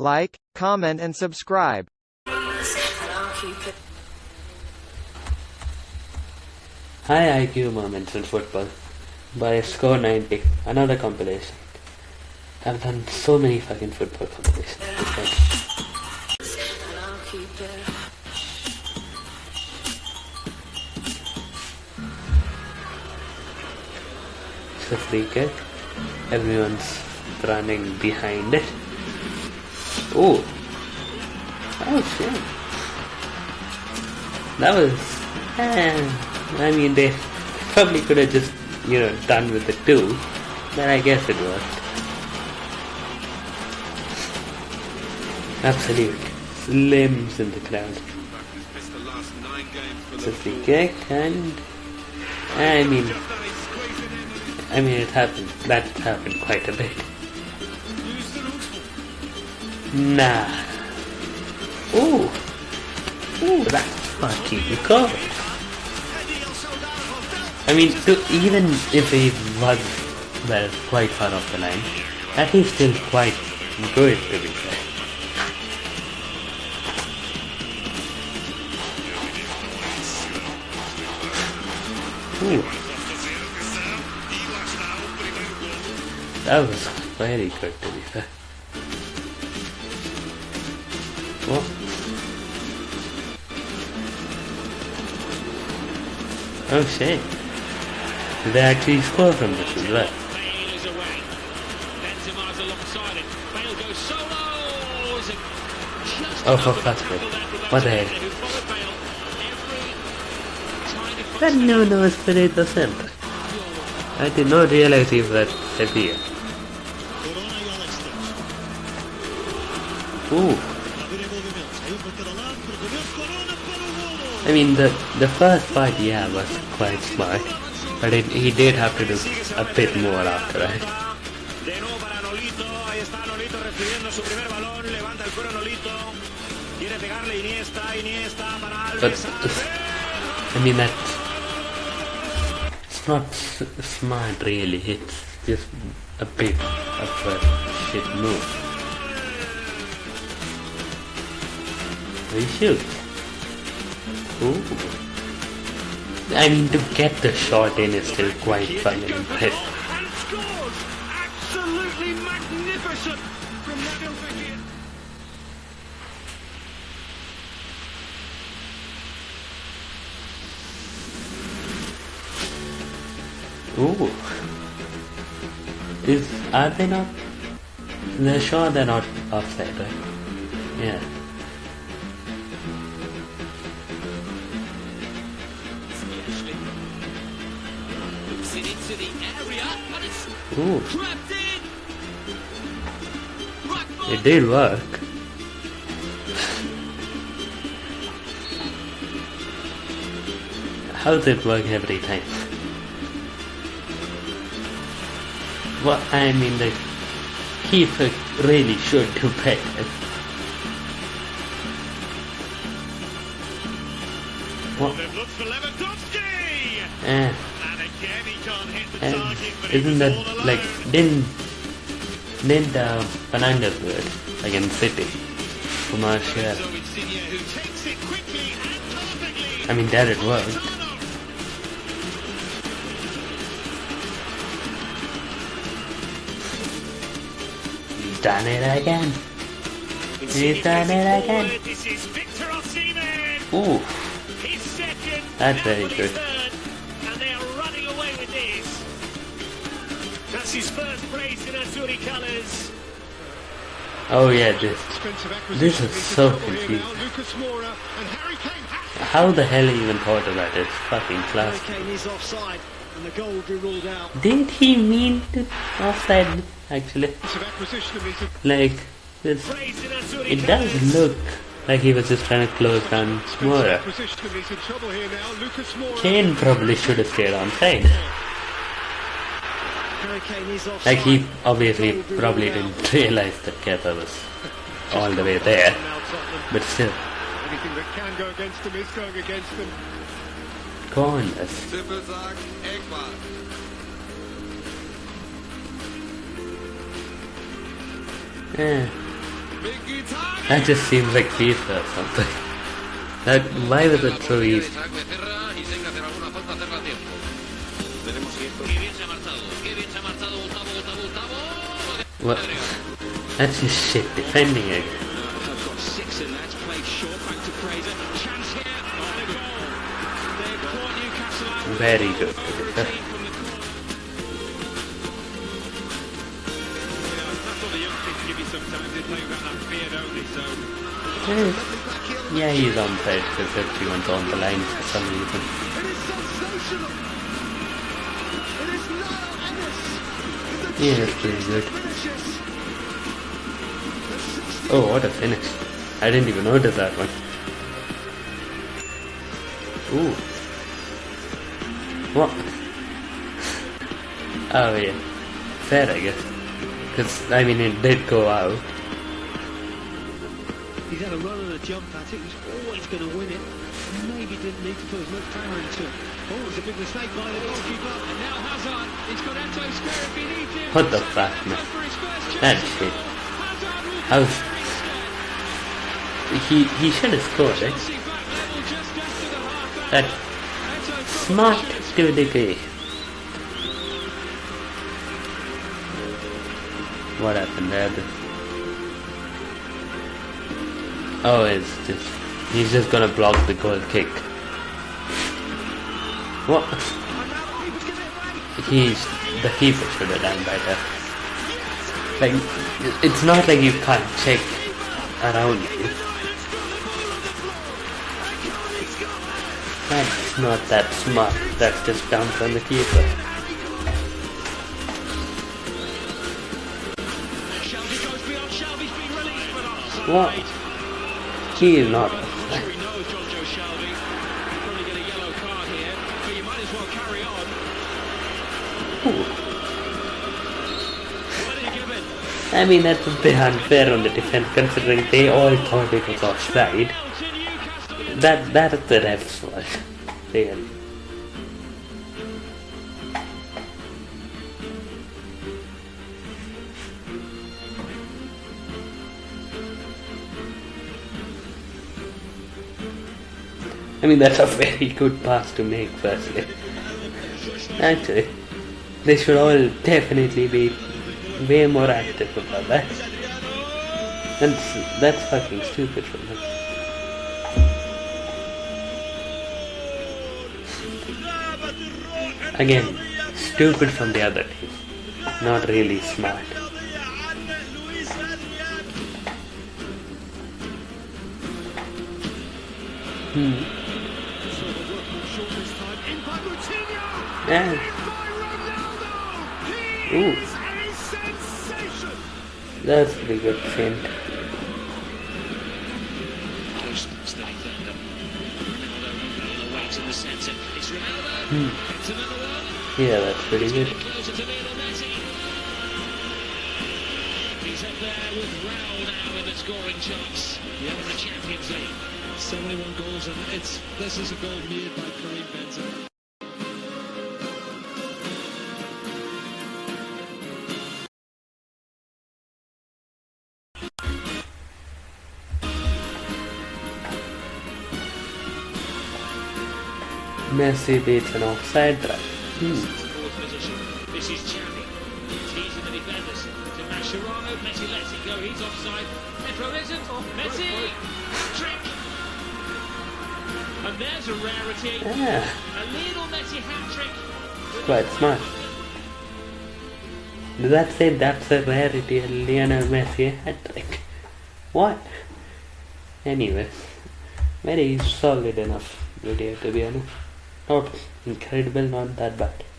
like, comment and subscribe. High IQ moments in football by Score 90, another compilation. I've done so many fucking football compilations. It's a free kick. Everyone's running behind it. Oh! Oh shit. That was... eh, I mean, they probably could have just, you know, done with the two. But I guess it worked. Absolute slims in the crowd. A free kick and... I mean... I mean, it happened. That happened quite a bit. Nah. Ooh. Ooh, that's fucking cool. I mean, to, even if he was, well, quite far off the line, that is still quite good to be fair. Ooh. That was very good to be fair. What? Oh shit. Did they actually score from this as well? Bale is away. Benzema's alongside it. Bale goes solos and just Oh, for fuck's sake. tackle that without What the heck? head who followed Bale every That no no Espirito Santo. I did not realize he was Sevilla. Ooh. I mean, the the first part, yeah, was quite smart, but it, he did have to do a bit more after that. But. I mean that it's not smart really. It's just a bit of a shit move. He shoots. Ooh. I mean to get the shot in is still quite fucking impressive. And scores! Absolutely magnificent from Nabil Ooh. Is are they not? They're sure they're not offside, right? Yeah. It's Ooh. clapped in. Right It did work. How does it work every time? Well, I mean, the keeper really should do better. What? Then looks for Lewandowski. Eh, And again he can't hit the target, but isn't that like didn't didn't uh, Fernandes do it against City? For Martial. So Insigne who takes it quickly and perfectly. I mean, that it worked. He's done it again. He's done it again. forward. This is Victor Osimhen. Ooh, That's very good. This. That's his first brace in Azzurri colours. oh yeah, acquisition This is so confusing. Lucas Moura and Harry Kane. How the hell he even thought of that? It's fucking class. Kane is offside and the goal will be ruled out. Did he mean to offside? Actually, Expensive acquisition of his like this, Brace in Azzurri it does look like he was just trying to close down expensive Moura. acquisition of his in trouble here now. Lucas Moura. Kane probably should have stayed on side. Harry Kane is offside. Like he obviously Goal will be probably didn't realize that Kepa was all the way there, but still, Anything that can go against them is going against them. corners. Tippel sagt Eckball. Eh. That just seems like FIFA or something. That, why was it so easy? Isaac Becerra que hacer alguna falta hacerla a tiempo. Veremos si esto... Qué bien se ha marchado. Qué bien se ha marchado Gustavo, Gustavo, Gustavo. What? That's just shit defending it. I've six in that. Played short back to Fraser. Chance here. Oh, the goal. They've caught Newcastle out. Very good. to be fair. From the corner. That's what the youngsters give you sometimes. They play without that fear, don't they? So Yeah, he's on side because everyone's on the line for some reason. Yeah, pretty good. Oh, what a finish. I didn't even notice that one. Ooh. What? Oh, yeah. Fair, I guess. Because, I mean, it did go out. He's had a run and a jump at it. He's always going to win it. Maybe didn't need to put as much power into it. Oh, it's a big mistake by the goalkeeper. And now Hazard. He's got Anto square if he needs him. What the fuck, man? For his first chance. That's shit. Will He, he should have scored, eh? Chelsea back level just after the half hour. That smart to a degree. What happened there? Oh, it's just... He's just gonna block the goal kick. What? He's... The keeper should have done better. Like, it's not like you can't check around you. That's not that smart. That's just down from the keeper. What? He is not. Carry on. I mean, that's a bit unfair on the defense considering they all thought it was offside. That that is the ref's fault. Really. I mean, that's a very good pass to make, firstly. Actually, they should all definitely be way more active about that. That's, that's fucking stupid from them. Again, stupid from the other team. Not really smart. Hmm. Yeah. Ooh. That's a pretty good another hmm. one. Yeah, that's pretty good. He's up there with Raul now in the scoring charts. Yeah, the Champions League. 71 goals, and it's this is a goal made by Karim Benzema. Offside. Pedro isn't. Messi. Trick. And there's a rarity. Yeah, A little Messi hat trick. quite smart. Does that say that's a rarity, a Lionel Messi hat trick? What? Anyway, very solid enough video to be honest. Not incredible, not that bad.